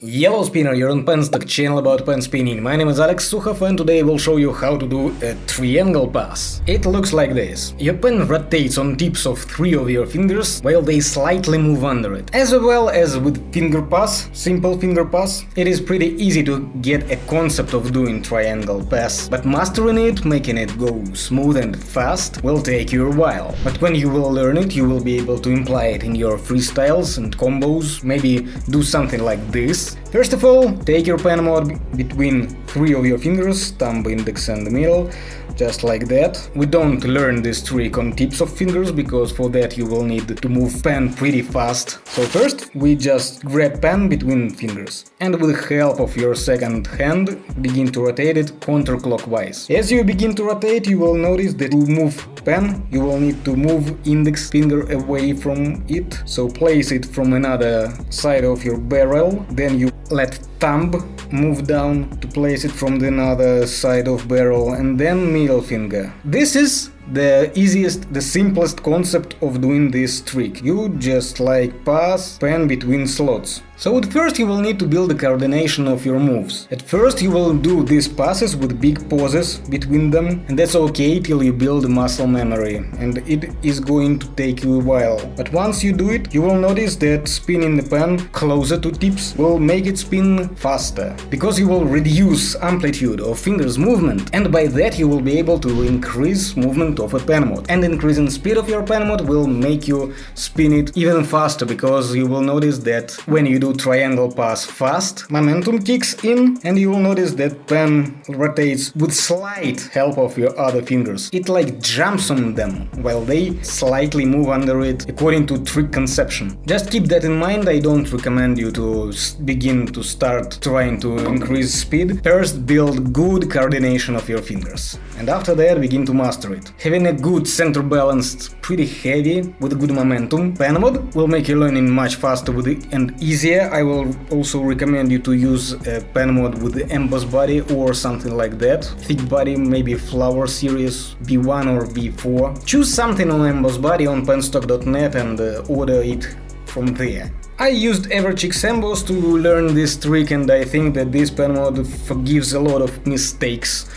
Yellow Spinner, you're on Penstock channel about pen spinning. My name is Alex Sukhov and today I will show you how to do a triangle pass. It looks like this. Your pen rotates on tips of three of your fingers while they slightly move under it. As well as with finger pass, simple finger pass, it is pretty easy to get a concept of doing triangle pass, but mastering it, making it go smooth and fast, will take you a while. But when you will learn it, you will be able to imply it in your freestyles and combos, maybe do something like this Peace. First of all, take your pen mod between three of your fingers, thumb, index and middle, just like that. We don't learn this trick on tips of fingers, because for that you will need to move pen pretty fast. So first, we just grab pen between fingers, and with the help of your second hand, begin to rotate it counterclockwise. As you begin to rotate, you will notice that to move pen, you will need to move index finger away from it, so place it from another side of your barrel, then you let thumb move down to place it from the other side of barrel and then middle finger. This is the easiest, the simplest concept of doing this trick. You just like pass pen between slots. So at first you will need to build the coordination of your moves. At first you will do these passes with big pauses between them and that's okay till you build muscle memory and it is going to take you a while. But once you do it, you will notice that spinning the pen closer to tips will make it spin faster, because you will reduce amplitude of fingers movement and by that you will be able to increase movement of a pen mod. And increasing speed of your pen mod will make you spin it even faster, because you will notice that when you do triangle pass fast, momentum kicks in and you will notice that pen rotates with slight help of your other fingers. It like jumps on them, while they slightly move under it according to trick conception. Just keep that in mind, I don't recommend you to begin to start trying to increase speed. First build good coordination of your fingers, and after that begin to master it. Having a good center balanced, pretty heavy, with good momentum pen mod will make your learning much faster and easier. I will also recommend you to use a pen mod with the emboss body or something like that. Thick body, maybe flower series, B1 or B4. Choose something on emboss body on penstock.net and uh, order it from there. I used Everchicks emboss to learn this trick and I think that this pen mod forgives a lot of mistakes,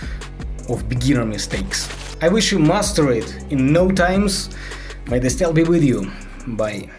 of beginner mistakes. I wish you master it in no times. May the style be with you. Bye.